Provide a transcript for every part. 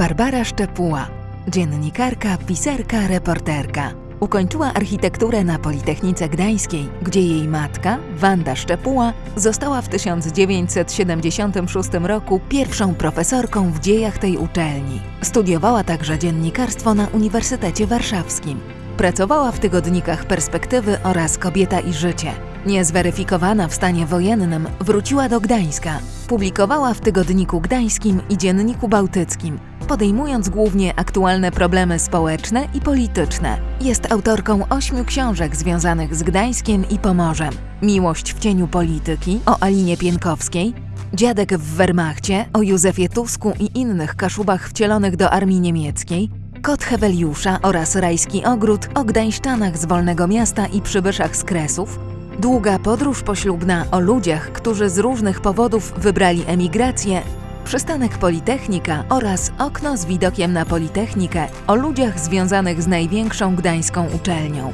Barbara Szczepuła, dziennikarka, pisarka, reporterka. Ukończyła architekturę na Politechnice Gdańskiej, gdzie jej matka, Wanda Szczepuła, została w 1976 roku pierwszą profesorką w dziejach tej uczelni. Studiowała także dziennikarstwo na Uniwersytecie Warszawskim. Pracowała w tygodnikach Perspektywy oraz Kobieta i Życie. Niezweryfikowana w stanie wojennym, wróciła do Gdańska. Publikowała w Tygodniku Gdańskim i Dzienniku Bałtyckim, podejmując głównie aktualne problemy społeczne i polityczne. Jest autorką ośmiu książek związanych z Gdańskiem i Pomorzem. Miłość w cieniu polityki o Alinie Pienkowskiej, Dziadek w Wehrmachcie o Józefie Tusku i innych kaszubach wcielonych do armii niemieckiej, Kot Heweliusza oraz Rajski Ogród o Gdańszczanach z Wolnego Miasta i przybyszach z Kresów, Długa podróż poślubna o ludziach, którzy z różnych powodów wybrali emigrację, Przystanek Politechnika oraz Okno z widokiem na Politechnikę o ludziach związanych z największą gdańską uczelnią.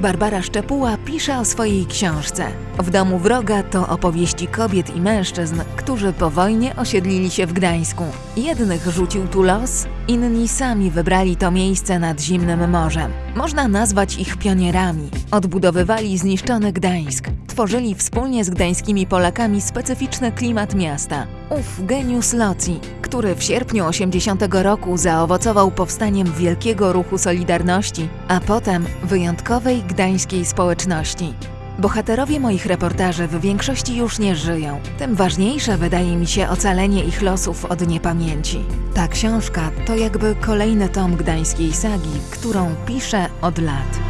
Barbara Szczepuła pisze o swojej książce. W domu wroga to opowieści kobiet i mężczyzn, którzy po wojnie osiedlili się w Gdańsku. Jednych rzucił tu los, inni sami wybrali to miejsce nad zimnym morzem. Można nazwać ich pionierami. Odbudowywali zniszczony Gdańsk, tworzyli wspólnie z gdańskimi Polakami specyficzny klimat miasta. Ów geniusz Loci, który w sierpniu 80 roku zaowocował powstaniem wielkiego ruchu Solidarności, a potem wyjątkowej gdańskiej społeczności. Bohaterowie moich reportaży w większości już nie żyją. Tym ważniejsze wydaje mi się ocalenie ich losów od niepamięci. Ta książka to jakby kolejny tom gdańskiej sagi, którą piszę od lat.